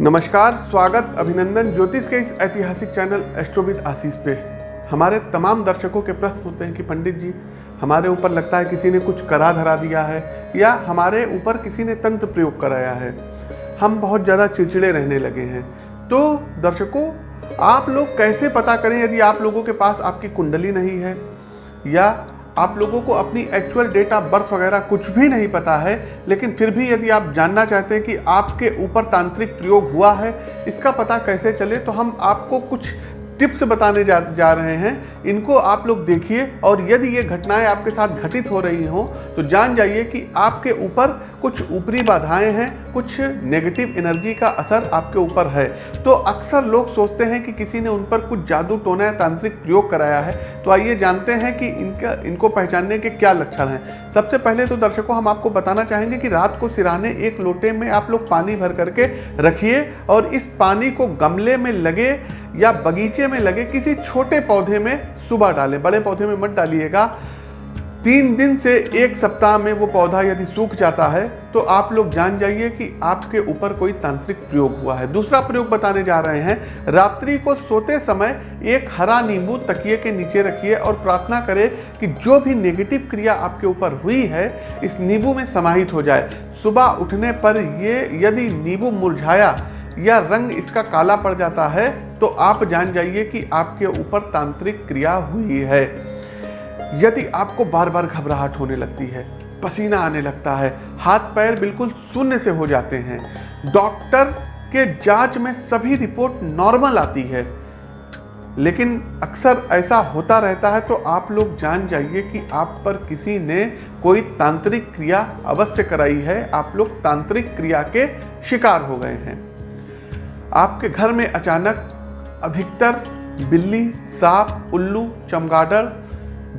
नमस्कार, स्वागत अभिनंदन ज्योतिष के इस ऐतिहासिक चैनल एस्ट्रोविद आशीष पे। हमारे तमाम दर्शकों के प्रश्न होते हैं कि पंडित जी, हमारे ऊपर लगता है किसी ने कुछ करा धरा दिया है, या हमारे ऊपर किसी ने तंत्र प्रयोग कराया है। हम बहुत ज़्यादा चिड़चिड़े रहने लगे हैं। तो दर्शकों, आप लोग कैसे पता करें यदि आप लोगों के पास आपकी कुंडली नहीं है, या आप लोगों को अपनी एक्चुअल डेट ऑफ़ बर्थ वगैरह कुछ भी नहीं पता है, लेकिन फिर भी यदि आप जानना चाहते हैं कि आपके ऊपर तांत्रिक प्रयोग हुआ है, इसका पता कैसे चले तो हम आपको कुछ टिप्स बताने जा जा रहे हैं। इनको आप लोग देखिए, और यदि ये घटनाएँ आपके साथ घटित हो रही हों तो जान जाइए कि आपके ऊपर कुछ ऊपरी बाधाएँ हैं, कुछ नेगेटिव एनर्जी का असर आपके ऊपर है। तो अक्सर लोग सोचते हैं कि किसी ने उन पर कुछ जादू टोना या तांत्रिक प्रयोग कराया है। तो आइए जानते हैं कि इनका, इनको पहचानने के क्या लक्षण हैं। सबसे पहले तो दर्शकों, हम आपको बताना चाहेंगे कि रात को सिराने एक लोटे में आप लोग पानी भर करके रखिए और इस पानी को गमले में लगे या बगीचे में लगे किसी छोटे पौधे में सुबह डालें। बड़े पौधे में मत डालिएगा। तीन दिन से एक सप्ताह में वो पौधा यदि सूख जाता है तो आप लोग जान जाइए कि आपके ऊपर कोई तांत्रिक प्रयोग हुआ है। दूसरा प्रयोग बताने जा रहे हैं, रात्रि को सोते समय एक हरा नींबू तकिए के नीचे रखिए और प्रार्थना करें कि जो भी नेगेटिव क्रिया आपके ऊपर हुई है, इस नींबू में समाहित हो जाए। सुबह उठने पर ये यदि नींबू मुरझाया या रंग इसका काला पड़ जाता है तो आप जान जाइए कि आपके ऊपर तांत्रिक क्रिया हुई है। यदि आपको बार बार घबराहट होने लगती है, पसीना आने लगता है हाथ पैर बिल्कुल शून्य से हो जाते हैं, डॉक्टर के जाँच में सभी रिपोर्ट नॉर्मल आती है। लेकिन अक्सर ऐसा होता रहता है तो आप लोग जान जाइए कि आप पर किसी ने कोई तांत्रिक क्रिया अवश्य कराई है। आप लोग तांत्रिक क्रिया के शिकार हो गए हैं। आपके घर में अचानक अधिकतर बिल्ली, सांप, उल्लू, चमगादड़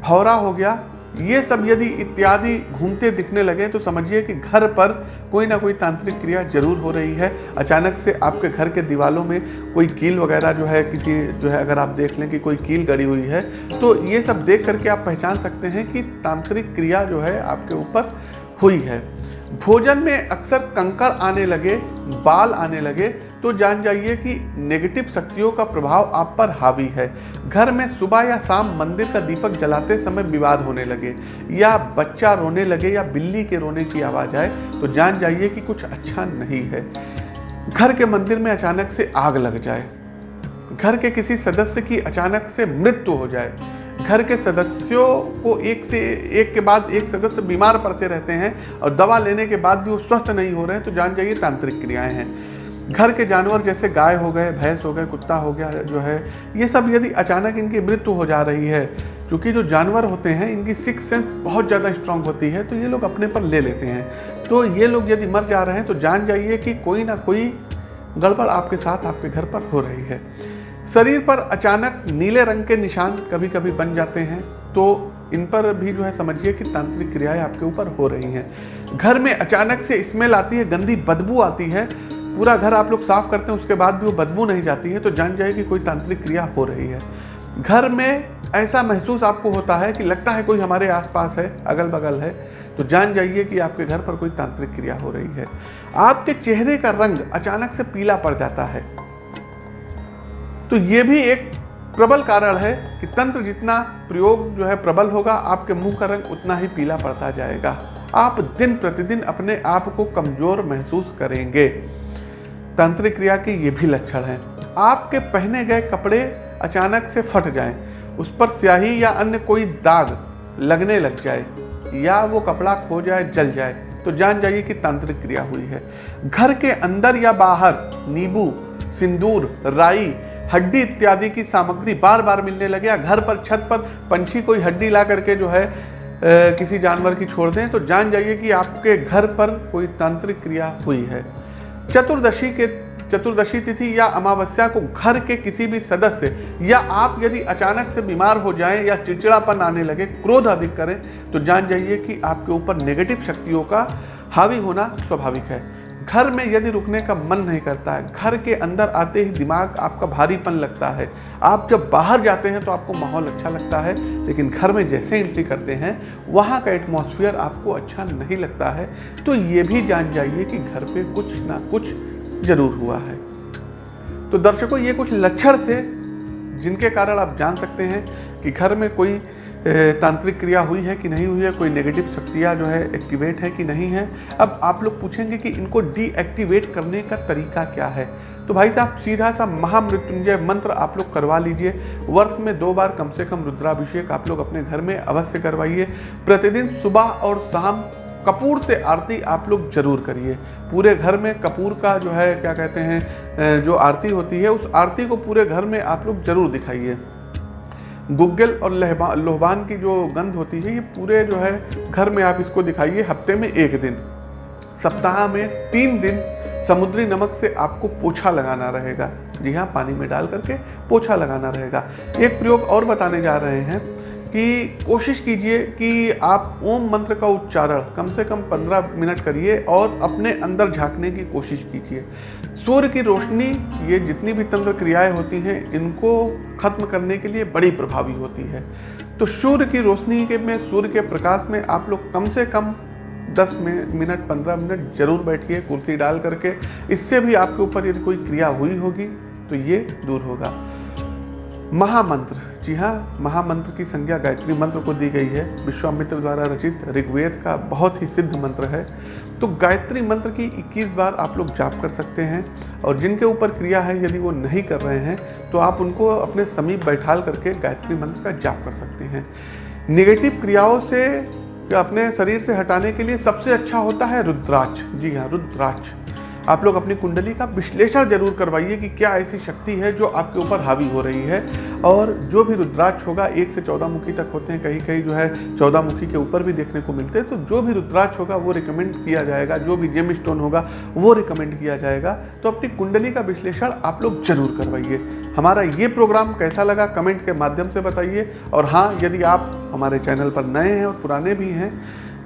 भौरा हो गया। ये सब यदि इत्यादि घूमते दिखने लगे तो समझिए कि घर पर कोई ना कोई तांत्रिक क्रिया ज़रूर हो रही है। अचानक से आपके घर के दीवालों में कोई कील वगैरह जो है, किसी जो है, अगर आप देख लें कि कोई कील गड़ी हुई है तो ये सब देख करके आप पहचान सकते हैं कि तांत्रिक क्रिया जो है, आपके ऊपर हुई है। भोजन में अक्सर कंकड़ आने लगे, बाल आने लगे तो जान जाइए कि नेगेटिव शक्तियों का प्रभाव आप पर हावी है। घर में सुबह या शाम मंदिर का दीपक जलाते समय विवाद होने लगे, या बच्चा रोने लगे या बिल्ली के रोने की आवाज़ आए तो जान जाइए कि कुछ अच्छा नहीं है। घर के मंदिर में अचानक से आग लग जाए। घर के किसी सदस्य की अचानक से मृत्यु हो जाए घर के सदस्यों को एक से, एक के बाद एक सदस्य बीमार पड़ते रहते हैं और दवा लेने के बाद भी वो स्वस्थ नहीं हो रहे हैं तो जान जाइए तांत्रिक क्रियाएँ हैं। घर के जानवर जैसे गाय हो गए, भैंस हो गए, कुत्ता हो गया जो है, ये सब यदि अचानक इनकी मृत्यु हो जा रही है, क्योंकि जो जानवर होते हैं, इनकी सिक्स सेंस बहुत ज़्यादा स्ट्रांग होती है तो ये लोग अपने पर ले लेते हैं। तो ये लोग यदि मर जा रहे हैं तो जान जाइए कि कोई ना कोई गड़बड़ आपके साथ आपके घर पर हो रही है। शरीर पर अचानक नीले रंग के निशान कभी कभी बन जाते हैं तो इन पर भी जो है समझिए कि तांत्रिक क्रियाएँ आपके ऊपर हो रही हैं। घर में अचानक से स्मेल आती है, गंदी बदबू आती है, पूरा घर आप लोग साफ़ करते हैं, उसके बाद भी वो बदबू नहीं जाती है तो जान जाए कि कोई तांत्रिक क्रिया हो रही है। घर में ऐसा महसूस आपको होता है कि लगता है कोई हमारे आसपास है अगल बगल है तो जान जाइए कि आपके घर पर कोई तांत्रिक क्रिया हो रही है। आपके चेहरे का रंग अचानक से पीला पड़ जाता है। तो ये भी एक प्रबल कारण है कि तंत्र जितना प्रयोग जो है प्रबल होगा आपके मुँह का रंग उतना ही पीला पड़ता जाएगा। आप दिन प्रतिदिन अपने आप को कमज़ोर महसूस करेंगे। तांत्रिक क्रिया के ये भी लक्षण हैं। आपके पहने गए कपड़े अचानक से फट जाएँ, उस पर स्याही या अन्य कोई दाग लगने लग जाए या वो कपड़ा खो जाए जल जाए तो जान जाइए कि तांत्रिक क्रिया हुई है। घर के अंदर या बाहर नींबू सिंदूर राई हड्डी इत्यादि की सामग्री बार बार मिलने लगे या घर पर छत पर पंछी कोई हड्डी ला करके जो है आ, किसी जानवर की छोड़ दें तो जान जाइए कि आपके घर पर कोई तांत्रिक क्रिया हुई है। चतुर्दशी के चतुर्दशी तिथि या अमावस्या को घर के किसी भी सदस्य या आप यदि अचानक से बीमार हो जाएँ या चिड़चिड़ापन आने लगे क्रोध अधिक करें तो जान जाइए कि आपके ऊपर नेगेटिव शक्तियों का हावी होना स्वाभाविक है। घर में यदि रुकने का मन नहीं करता है, घर के अंदर आते ही दिमाग आपका भारीपन लगता है। आप जब बाहर जाते हैं तो आपको माहौल अच्छा लगता है, लेकिन घर में जैसे एंट्री करते हैं, वहाँ का एटमॉस्फेयर आपको अच्छा नहीं लगता है। तो ये भी जान जाइए कि घर पे कुछ ना कुछ ज़रूर हुआ है। तो दर्शकों, ये कुछ लक्षण थे जिनके कारण आप जान सकते हैं कि घर में कोई तांत्रिक क्रिया हुई है कि नहीं हुई है, कोई नेगेटिव शक्तियाँ जो है एक्टिवेट है कि नहीं है। अब आप लोग पूछेंगे कि इनको डीएक्टिवेट करने का तरीका क्या है? तो भाई साहब, सीधा सा महामृत्युंजय मंत्र आप लोग करवा लीजिए। वर्ष में दो बार कम से कम रुद्राभिषेक आप लोग अपने घर में अवश्य करवाइए। प्रतिदिन सुबह और शाम कपूर से आरती आप लोग ज़रूर करिए। पूरे घर में कपूर का जो है, क्या कहते हैं जो आरती होती है, उस आरती को पूरे घर में आप लोग ज़रूर दिखाइए। गुग्गल और लोहबान की जो गंध होती है, ये पूरे जो है, घर में आप इसको दिखाइए हफ़्ते में एक दिन। सप्ताह में तीन दिन समुद्री नमक से आपको पोछा लगाना रहेगा। जी हाँ पानी में डाल करके पोछा लगाना रहेगा। एक प्रयोग और बताने जा रहे हैं। कि कोशिश कीजिए कि आप ओम मंत्र का उच्चारण कम से कम 15 मिनट करिए और अपने अंदर झांकने की कोशिश कीजिए। सूर्य की रोशनी, ये जितनी भी तंत्र क्रियाएँ होती हैं, इनको खत्म करने के लिए बड़ी प्रभावी होती है। तो सूर्य की रोशनी के में, सूर्य के प्रकाश में आप लोग कम से कम 10 मिनट 15 मिनट ज़रूर बैठिए, कुर्सी डाल करके। इससे भी आपके ऊपर यदि कोई क्रिया हुई होगी तो ये दूर होगा। महामंत्र। जी हाँ महामंत्र की संज्ञा गायत्री मंत्र को दी गई है। विश्वामित्र द्वारा रचित ऋग्वेद का बहुत ही सिद्ध मंत्र है। तो गायत्री मंत्र की 21 बार आप लोग जाप कर सकते हैं और जिनके ऊपर क्रिया है यदि वो नहीं कर रहे हैं तो आप उनको अपने समीप बैठाल करके गायत्री मंत्र का जाप कर सकते हैं। निगेटिव क्रियाओं से अपने शरीर से हटाने के लिए सबसे अच्छा होता है रुद्राक्ष। जी हाँ रुद्राक्ष। आप लोग अपनी कुंडली का विश्लेषण ज़रूर करवाइए कि क्या ऐसी शक्ति है जो आपके ऊपर हावी हो रही है। और जो भी रुद्राक्ष होगा, एक से चौदह मुखी तक होते हैं। कहीं कहीं जो है चौदह मुखी के ऊपर भी देखने को मिलते हैं। तो जो भी रुद्राक्ष होगा, वो रिकमेंड किया जाएगा। जो भी जेम स्टोन होगा, वो रिकमेंड किया जाएगा। तो अपनी कुंडली का विश्लेषण आप लोग ज़रूर करवाइए। हमारा ये प्रोग्राम कैसा लगा कमेंट के माध्यम से बताइए। और हाँ यदि आप हमारे चैनल पर नए हैं और पुराने भी हैं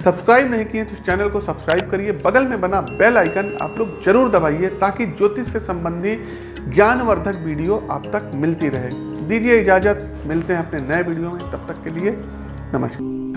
सब्सक्राइब नहीं किए तो इस चैनल को सब्सक्राइब करिए। बगल में बना बेल आइकन आप लोग ज़रूर दबाइए ताकि ज्योतिष से संबंधी ज्ञानवर्धक वीडियो आप तक मिलती रहे। दीजिए इजाज़त, मिलते हैं अपने नए वीडियो में। तब तक के लिए नमस्कार।